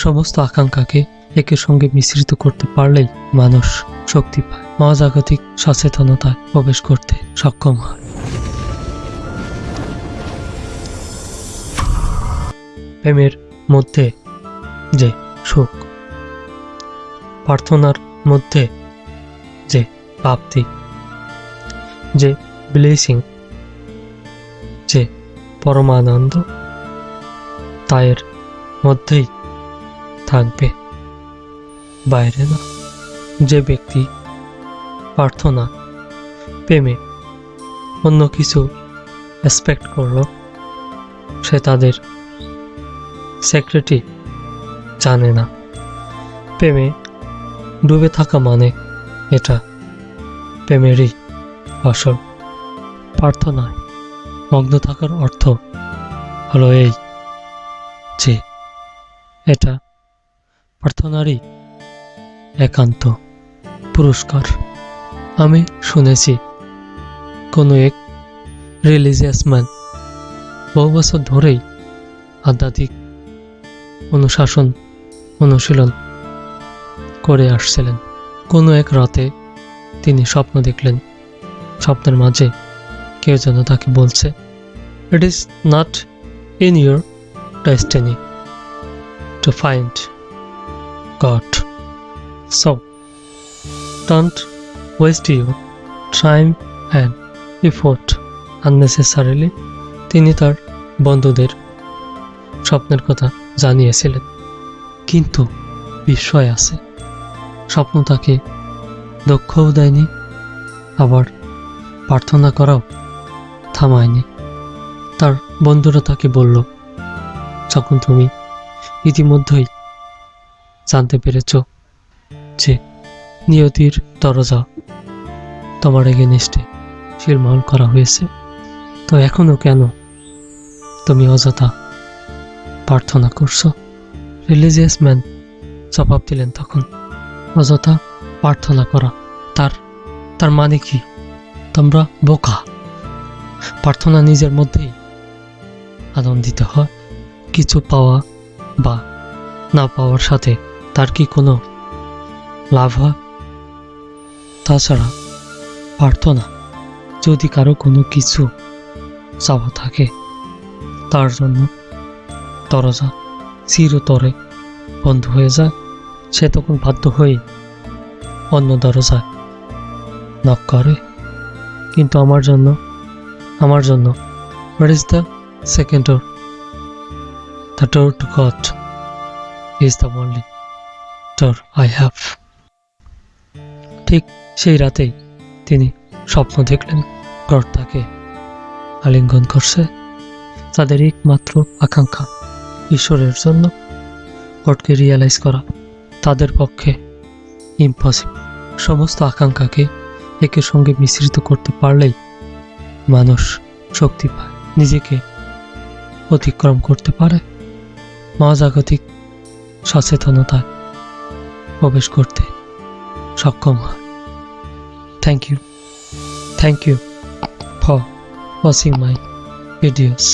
সমস্ত আকাঙ্ক্ষাকে একের সঙ্গে মিশ্রিত করতে পারলেই মানুষ শক্তি পায়। মহাজাগতিক সচেতনতায় প্রবেশ করতে সক্ষম হয়। প্রেমের মধ্যে যে সুখ প্রার্থনার মধ্যে যে প্রাপ্তি, যে ব্লেসিং যে পরমানন্দ, তায়ের মধ্যেই থাকবে। বাইরে না। যে ব্যক্তি প্রার্থনা, প্রেমে অন্য কিছু এক্সপেক্ট করল, সে তাদের সেক্রেটারি জানে না। প্রেমে ডুবে থাকা মানে এটা। প্রেমেরই আসল প্রার্থনায় মগ্ন থাকার অর্থ হলো এই যে এটা প্রার্থনারই একান্ত পুরস্কার। আমি শুনেছি, কোনো এক রিলিজিয়াস ম্যান বহু বছর ধরেই আধ্যাত্মিক অনুশাসন অনুশীলন করে আসছিলেন। কোনো এক রাতে তিনি স্বপ্ন দেখলেন, স্বপ্নের মাঝে কেউ যেন তাকে বলছে it is not in your destiny to find God. So don't waste your time and effort unnecessarily তিনি তার বন্ধুদের স্বপ্নের কথা জানিয়েছিলেন। কিন্তু বিস্ময় আছে। স্বপ্ন তাকে দক্ষও দেয়নি, আবার প্রার্থনা করাও থামায়নি। তার বন্ধুরা তাকে বলল, যখন তুমি ইতিমধ্যেই পেরেছ যে নিয়তির দরজা তোমার এগেনিস্টে শিরমহল করা হয়েছে। তো এখনও কেন তুমি অযথা প্রার্থনা করছ? রিলিজিয়াস ম্যান জবাব দিলেন তখন, অযথা প্রার্থনা করা। তার তার মানে কি? তোমরা বোকা। প্রার্থনা নিজের মধ্যেই আনন্দিত হয়। কিছু পাওয়া বা না পাওয়ার সাথে তার কি কোনো লাভ হয়? তাছাড়া প্রার্থনা যদি কারও কোনো কিছু চাওয়া থাকে, তার জন্য দরজা চিরতরে বন্ধ হয়ে যায়। সে তখন বাধ্য হয়ে অন্য দরজায় নক করে। কিন্তু আমার জন্য আমার জন্য what is the second door the door to God is the only door I have ঠিক সেই রাতেই তিনি স্বপ্ন দেখলেন গড তাকে আলিঙ্গন করছে তাদের একমাত্র আকাঙ্ক্ষা ঈশ্বরের জন্য গডকে রিয়েলাইজ করা। তাদের পক্ষে ইম্পসিবল সমস্ত আকাঙ্ক্ষাকে একের সঙ্গে মিশ্রিত করতে পারলেই মানুষ শক্তি পায়, নিজেকে অতিক্রম করতে পারে। মহাজাগতিক সচেতনতায় প্রবেশ করতে সক্ষম হয়। Thank you thank you for watching my videos